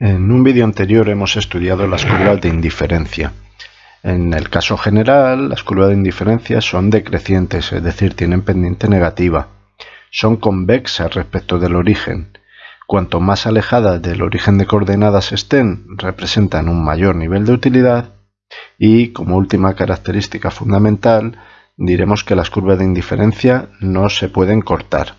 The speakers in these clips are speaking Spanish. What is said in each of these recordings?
En un vídeo anterior hemos estudiado las curvas de indiferencia. En el caso general, las curvas de indiferencia son decrecientes, es decir, tienen pendiente negativa. Son convexas respecto del origen. Cuanto más alejadas del origen de coordenadas estén, representan un mayor nivel de utilidad. Y como última característica fundamental, diremos que las curvas de indiferencia no se pueden cortar.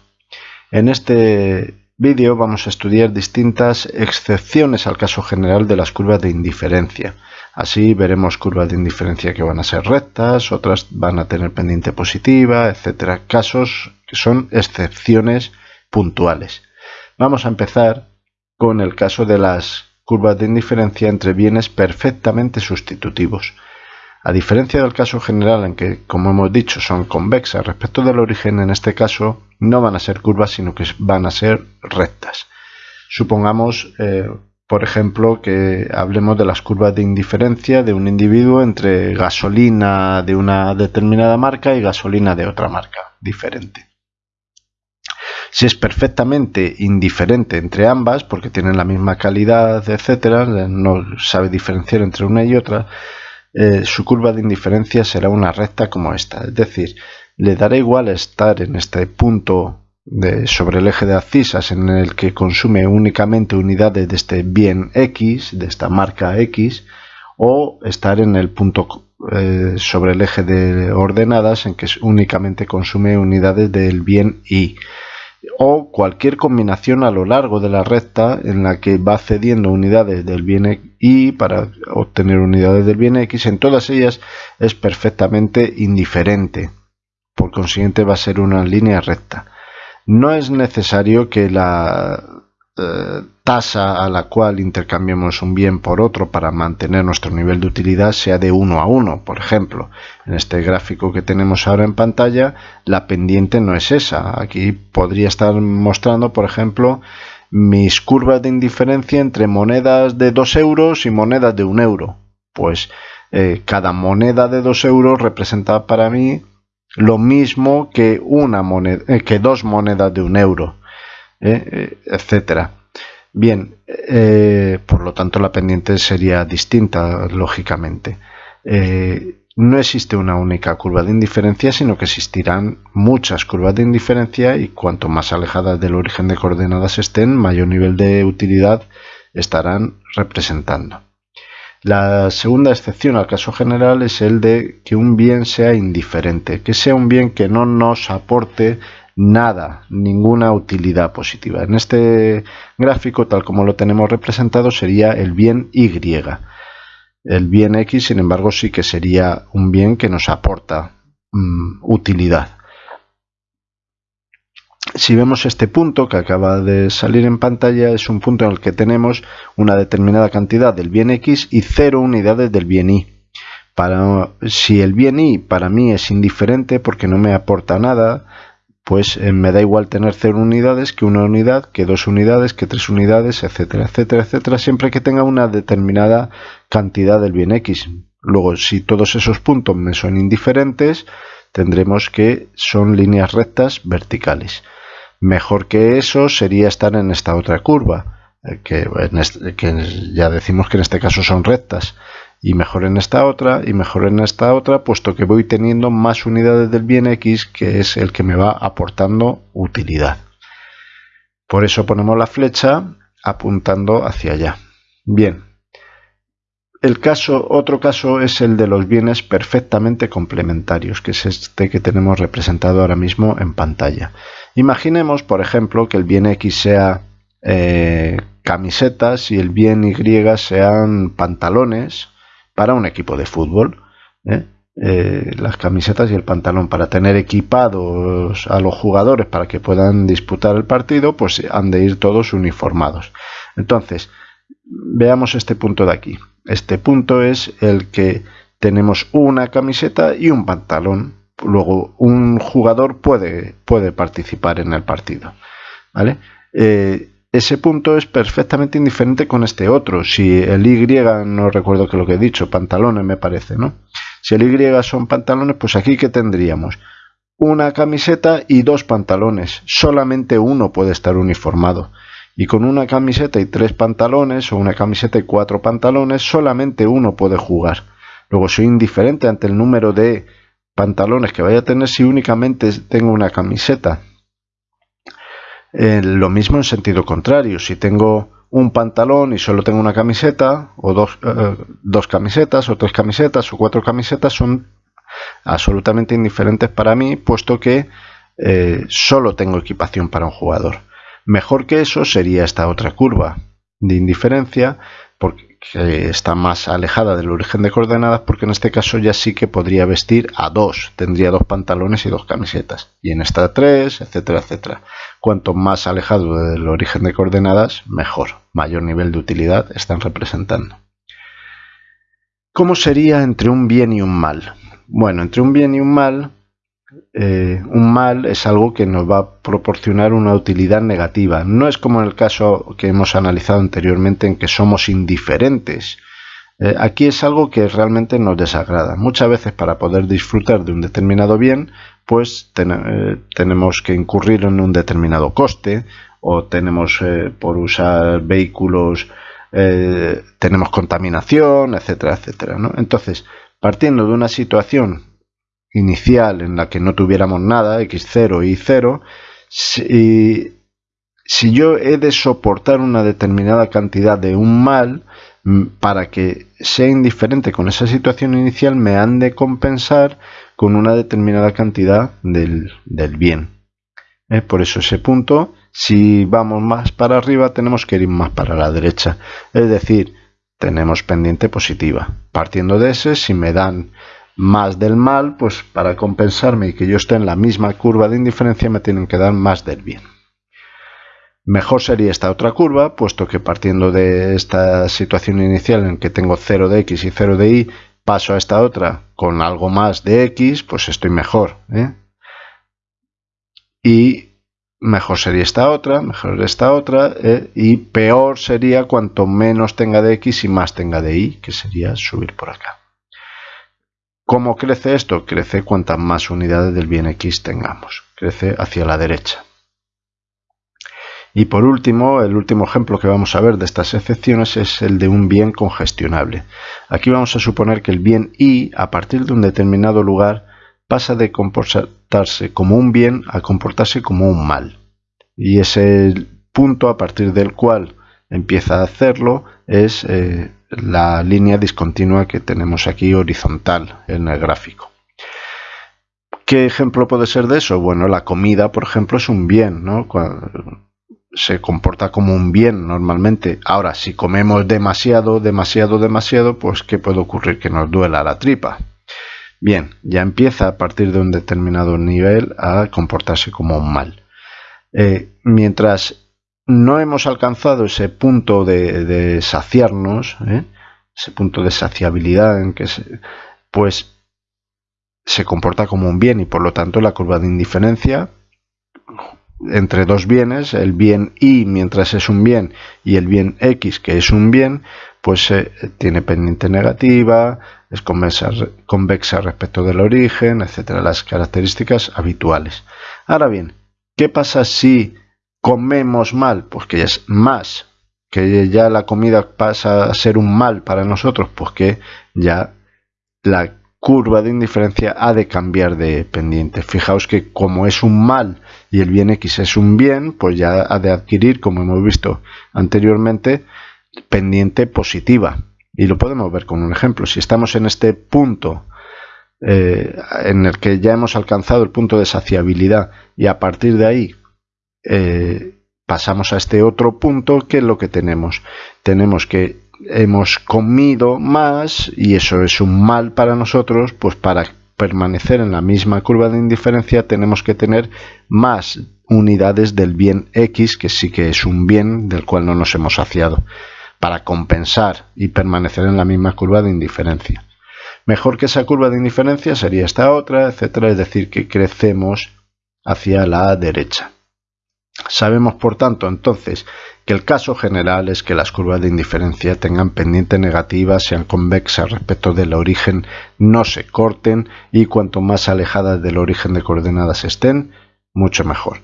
En este vídeo vamos a estudiar distintas excepciones al caso general de las curvas de indiferencia. Así veremos curvas de indiferencia que van a ser rectas, otras van a tener pendiente positiva, etcétera. Casos que son excepciones puntuales. Vamos a empezar con el caso de las curvas de indiferencia entre bienes perfectamente sustitutivos. A diferencia del caso general en que, como hemos dicho, son convexas respecto del origen, en este caso no van a ser curvas, sino que van a ser rectas. Supongamos, eh, por ejemplo, que hablemos de las curvas de indiferencia de un individuo entre gasolina de una determinada marca y gasolina de otra marca diferente. Si es perfectamente indiferente entre ambas, porque tienen la misma calidad, etcétera, no sabe diferenciar entre una y otra, eh, su curva de indiferencia será una recta como esta. Es decir, le dará igual estar en este punto sobre el eje de abscisas en el que consume únicamente unidades de este bien X, de esta marca X, o estar en el punto eh, sobre el eje de ordenadas en que únicamente consume unidades del bien Y o cualquier combinación a lo largo de la recta en la que va cediendo unidades del bien y para obtener unidades del bien x, en todas ellas es perfectamente indiferente. Por consiguiente va a ser una línea recta. No es necesario que la eh, tasa a la cual intercambiemos un bien por otro para mantener nuestro nivel de utilidad sea de 1 a 1. Por ejemplo, en este gráfico que tenemos ahora en pantalla, la pendiente no es esa. Aquí podría estar mostrando, por ejemplo, mis curvas de indiferencia entre monedas de 2 euros y monedas de 1 euro. Pues eh, cada moneda de 2 euros representa para mí lo mismo que, una moneda, eh, que dos monedas de 1 euro. ¿eh? Etcétera. Bien, por lo tanto la pendiente sería distinta, lógicamente. No existe una única curva de indiferencia, sino que existirán muchas curvas de indiferencia y cuanto más alejadas del origen de coordenadas estén, mayor nivel de utilidad estarán representando. La segunda excepción al caso general es el de que un bien sea indiferente, que sea un bien que no nos aporte nada, ninguna utilidad positiva. En este gráfico, tal como lo tenemos representado, sería el bien Y. El bien X, sin embargo, sí que sería un bien que nos aporta mm, utilidad. Si vemos este punto que acaba de salir en pantalla, es un punto en el que tenemos una determinada cantidad del bien X y cero unidades del bien Y. Para, si el bien Y para mí es indiferente porque no me aporta nada, pues eh, me da igual tener 0 unidades que una unidad, que dos unidades, que tres unidades, etcétera, etcétera, etcétera, siempre que tenga una determinada cantidad del bien x. Luego, si todos esos puntos me son indiferentes, tendremos que son líneas rectas verticales. Mejor que eso sería estar en esta otra curva, eh, que, que ya decimos que en este caso son rectas y mejor en esta otra y mejor en esta otra puesto que voy teniendo más unidades del bien x que es el que me va aportando utilidad por eso ponemos la flecha apuntando hacia allá bien el caso otro caso es el de los bienes perfectamente complementarios que es este que tenemos representado ahora mismo en pantalla imaginemos por ejemplo que el bien x sea eh, camisetas y el bien y sean pantalones para un equipo de fútbol. ¿eh? Eh, las camisetas y el pantalón para tener equipados a los jugadores para que puedan disputar el partido, pues han de ir todos uniformados. Entonces, veamos este punto de aquí. Este punto es el que tenemos una camiseta y un pantalón. Luego, un jugador puede, puede participar en el partido. ¿vale? Eh, ese punto es perfectamente indiferente con este otro. Si el Y, no recuerdo que lo que he dicho, pantalones me parece, ¿no? Si el Y son pantalones, pues aquí que tendríamos una camiseta y dos pantalones. Solamente uno puede estar uniformado. Y con una camiseta y tres pantalones o una camiseta y cuatro pantalones solamente uno puede jugar. Luego soy indiferente ante el número de pantalones que vaya a tener si únicamente tengo una camiseta. Eh, lo mismo en sentido contrario, si tengo un pantalón y solo tengo una camiseta, o dos, eh, camisetas, o tres camisetas, o cuatro camisetas, son absolutamente indiferentes para mí, puesto que eh, solo tengo equipación para un jugador. Mejor que eso sería esta otra curva de indiferencia, porque está más alejada del origen de coordenadas, porque en este caso ya sí que podría vestir a dos, tendría dos pantalones y dos camisetas, y en esta tres, etcétera, etcétera. Cuanto más alejado del origen de coordenadas, mejor, mayor nivel de utilidad están representando. ¿Cómo sería entre un bien y un mal? Bueno, entre un bien y un mal, eh, un mal es algo que nos va a proporcionar una utilidad negativa. No es como en el caso que hemos analizado anteriormente en que somos indiferentes. Eh, aquí es algo que realmente nos desagrada. Muchas veces para poder disfrutar de un determinado bien, pues eh, tenemos que incurrir en un determinado coste o tenemos por usar vehículos tenemos contaminación, etcétera, etcétera. Entonces, Partiendo de una situación inicial en la que no tuviéramos nada, x0 y 0, si, si yo he de soportar una determinada cantidad de un mal, mm, para que sea indiferente con esa situación inicial, me han de compensar con una determinada cantidad del, bien. Por eso ese punto, si vamos más para arriba, tenemos que ir más para la derecha. Es decir, tenemos pendiente positiva. Partiendo de ese, si me dan más del mal, pues para compensarme y que yo esté en la misma curva de indiferencia me tienen que dar más del bien. Mejor sería esta otra curva, puesto que partiendo de esta situación inicial en que tengo 0 de x y 0 de y, paso a esta otra con algo más de x, pues estoy mejor. ¿eh? Y mejor sería esta otra, mejor esta otra, eh, y peor sería cuanto menos tenga de x y más tenga de y, que sería subir por acá. ¿Cómo crece esto? Crece cuantas más unidades del bien x tengamos, crece hacia la derecha. Y por último, el último ejemplo que vamos a ver de estas excepciones es el de un bien congestionable. Aquí vamos a suponer que el bien y, a partir de un determinado lugar, pasa de comportarse como un bien a comportarse como un mal. Y ese punto a partir del cual empieza a hacerlo es eh, la línea discontinua que tenemos aquí horizontal en el gráfico. ¿Qué ejemplo puede ser de eso? Bueno, la comida, por ejemplo, es un bien, ¿no? se comporta como un bien normalmente. Ahora, si comemos demasiado, demasiado, demasiado, pues ¿qué puede ocurrir? Que nos duela la tripa. Bien, ya empieza a partir de un determinado nivel a comportarse como un mal. Eh, mientras no hemos alcanzado ese punto de, saciarnos, ¿eh? ese punto de saciabilidad en que pues se comporta como un bien y por lo tanto la curva de indiferencia entre dos bienes, el bien y mientras es un bien y el bien x que es un bien, pues eh, tiene pendiente negativa, es convexa, convexa respecto del origen, etcétera, las características habituales. Ahora bien, ¿qué pasa si comemos mal? Pues que es más, que ya la comida pasa a ser un mal para nosotros, pues que ya la curva de indiferencia ha de cambiar de pendiente. Fijaos que como es un mal y el bien x es un bien, pues ya ha de adquirir, como hemos visto anteriormente, pendiente positiva. Y lo podemos ver con un ejemplo. Si estamos en este punto eh, en el que ya hemos alcanzado el punto de saciabilidad y a partir de ahí eh, pasamos a este otro punto, ¿qué es lo que tenemos? Tenemos que hemos comido más y eso es un mal para nosotros, pues para permanecer en la misma curva de indiferencia tenemos que tener más unidades del bien x, que sí que es un bien del cual no nos hemos saciado para compensar y permanecer en la misma curva de indiferencia. Mejor que esa curva de indiferencia sería esta otra, etcétera, es decir, que crecemos hacia la derecha. Sabemos, por tanto, entonces, que el caso general es que las curvas de indiferencia tengan pendiente negativa, sean convexas respecto del origen, no se corten y cuanto más alejadas del origen de coordenadas estén, mucho mejor.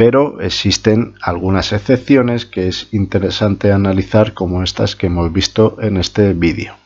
pero existen algunas excepciones que es interesante analizar como estas que hemos visto en este vídeo.